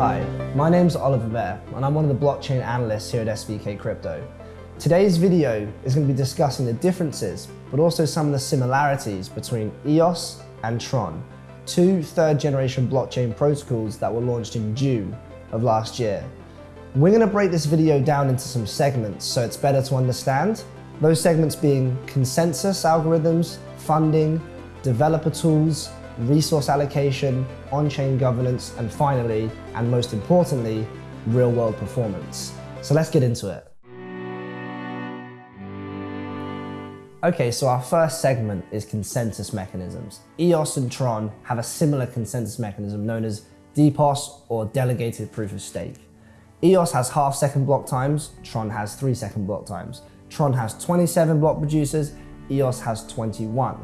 Hi, my name's Oliver Bear, and I'm one of the blockchain analysts here at SVK Crypto. Today's video is going to be discussing the differences, but also some of the similarities between EOS and Tron, two third generation blockchain protocols that were launched in June of last year. We're going to break this video down into some segments so it's better to understand. Those segments being consensus algorithms, funding, developer tools, resource allocation, on-chain governance, and finally, and most importantly, real-world performance. So let's get into it. Okay, so our first segment is consensus mechanisms. EOS and Tron have a similar consensus mechanism known as DPoS or Delegated Proof of Stake. EOS has half second block times, Tron has three second block times. Tron has 27 block producers, EOS has 21.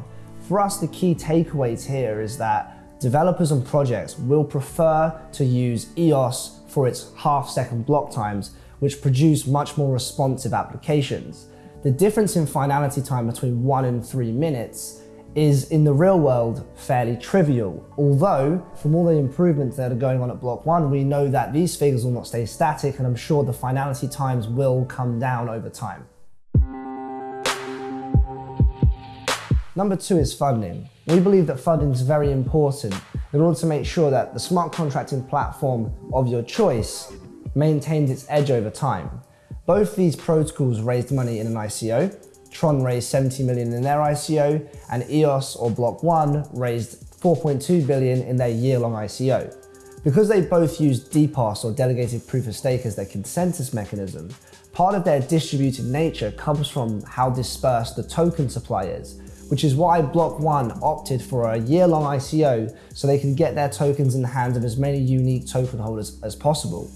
For us, the key takeaways here is that developers and projects will prefer to use EOS for its half second block times, which produce much more responsive applications. The difference in finality time between one and three minutes is in the real world fairly trivial. Although from all the improvements that are going on at Block One, we know that these figures will not stay static and I'm sure the finality times will come down over time. Number two is funding. We believe that funding is very important in order to make sure that the smart contracting platform of your choice maintains its edge over time. Both these protocols raised money in an ICO. Tron raised 70 million in their ICO and EOS or Block One raised 4.2 billion in their year-long ICO. Because they both use DPoS or Delegated Proof of Stake as their consensus mechanism, part of their distributed nature comes from how dispersed the token supply is which is why Block One opted for a year-long ICO so they can get their tokens in the hands of as many unique token holders as possible.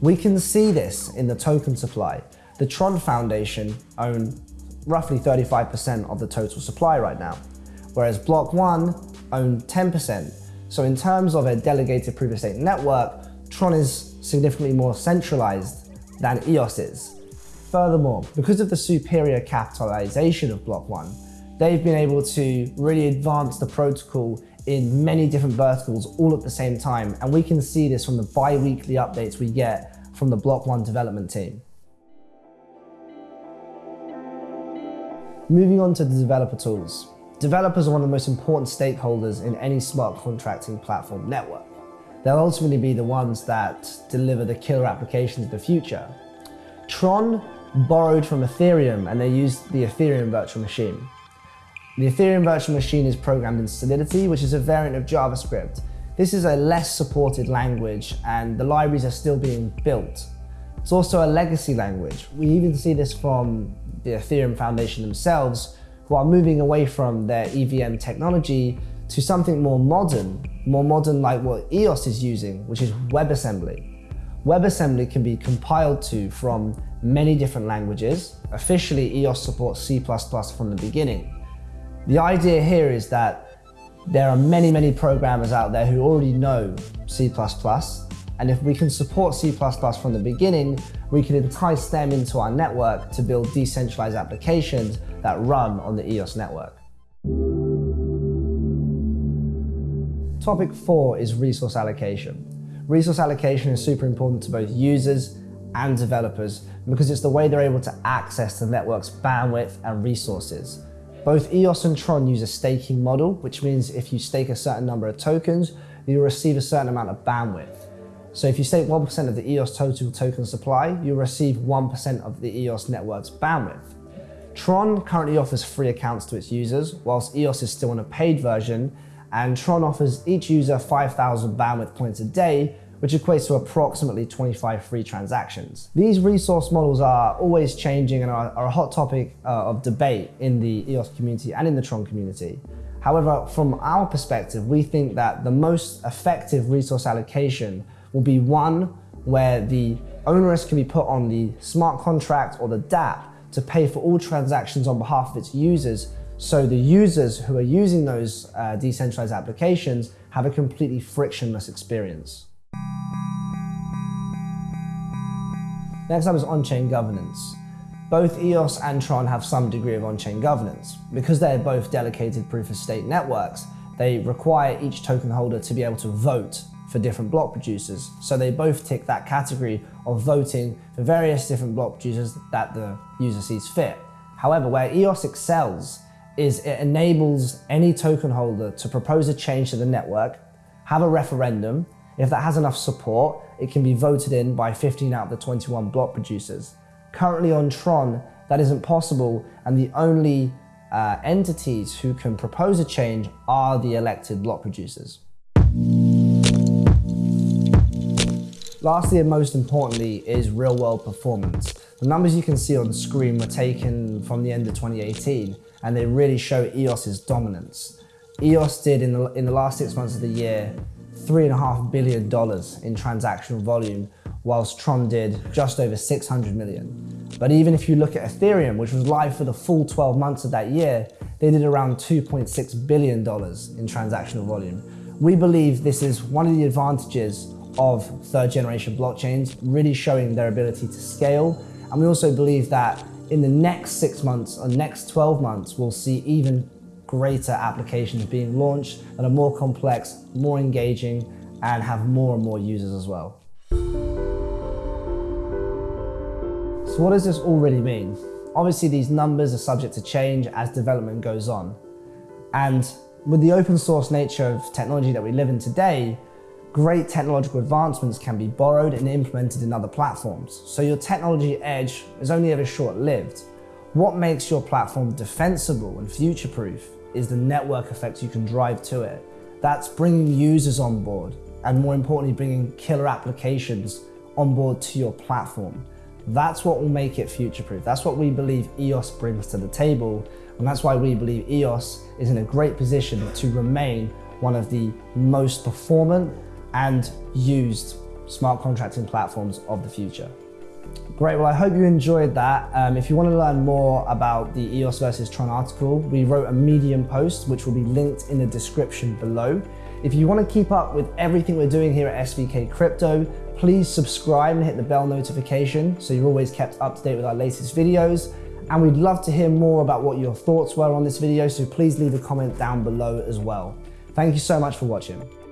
We can see this in the token supply. The Tron Foundation own roughly 35% of the total supply right now, whereas Block One own 10%. So in terms of a delegated proof of stake network, Tron is significantly more centralized than EOS is. Furthermore, because of the superior capitalization of Block One, they've been able to really advance the protocol in many different verticals all at the same time. And we can see this from the bi-weekly updates we get from the Block One development team. Moving on to the developer tools. Developers are one of the most important stakeholders in any smart contracting platform network. They'll ultimately be the ones that deliver the killer applications of the future. Tron borrowed from Ethereum and they used the Ethereum virtual machine. The Ethereum virtual machine is programmed in Solidity, which is a variant of JavaScript. This is a less supported language and the libraries are still being built. It's also a legacy language. We even see this from the Ethereum Foundation themselves, who are moving away from their EVM technology to something more modern, more modern like what EOS is using, which is WebAssembly. WebAssembly can be compiled to from many different languages. Officially, EOS supports C++ from the beginning. The idea here is that there are many, many programmers out there who already know C++, and if we can support C++ from the beginning, we can entice them into our network to build decentralized applications that run on the EOS network. Topic four is resource allocation. Resource allocation is super important to both users and developers because it's the way they're able to access the network's bandwidth and resources. Both EOS and Tron use a staking model, which means if you stake a certain number of tokens, you'll receive a certain amount of bandwidth. So if you stake 1% of the EOS total token supply, you'll receive 1% of the EOS network's bandwidth. Tron currently offers free accounts to its users, whilst EOS is still on a paid version, and Tron offers each user 5,000 bandwidth points a day, which equates to approximately 25 free transactions. These resource models are always changing and are, are a hot topic uh, of debate in the EOS community and in the Tron community. However, from our perspective, we think that the most effective resource allocation will be one where the onerous can be put on the smart contract or the dApp to pay for all transactions on behalf of its users so the users who are using those uh, decentralized applications have a completely frictionless experience. Next up is on-chain governance. Both EOS and Tron have some degree of on-chain governance. Because they're both delegated proof-of-stake networks, they require each token holder to be able to vote for different block producers. So they both tick that category of voting for various different block producers that the user sees fit. However, where EOS excels is it enables any token holder to propose a change to the network, have a referendum. If that has enough support, it can be voted in by 15 out of the 21 block producers. Currently on Tron, that isn't possible, and the only uh, entities who can propose a change are the elected block producers. Lastly and most importantly is real world performance. The numbers you can see on the screen were taken from the end of 2018 and they really show EOS's dominance. EOS did in the, in the last six months of the year $3.5 billion in transactional volume, whilst Tron did just over 600 million. But even if you look at Ethereum, which was live for the full 12 months of that year, they did around $2.6 billion in transactional volume. We believe this is one of the advantages of third generation blockchains, really showing their ability to scale. And we also believe that in the next six months or next 12 months, we'll see even greater applications being launched that are more complex, more engaging, and have more and more users as well. So what does this all really mean? Obviously, these numbers are subject to change as development goes on. And with the open source nature of technology that we live in today, great technological advancements can be borrowed and implemented in other platforms. So your technology edge is only ever short-lived. What makes your platform defensible and future-proof is the network effects you can drive to it. That's bringing users on board and more importantly, bringing killer applications on board to your platform. That's what will make it future-proof. That's what we believe EOS brings to the table. And that's why we believe EOS is in a great position to remain one of the most performant and used smart contracting platforms of the future. Great, well I hope you enjoyed that. Um, if you want to learn more about the EOS versus Tron article, we wrote a Medium post which will be linked in the description below. If you want to keep up with everything we're doing here at SVK Crypto, please subscribe and hit the bell notification so you're always kept up to date with our latest videos. And we'd love to hear more about what your thoughts were on this video, so please leave a comment down below as well. Thank you so much for watching.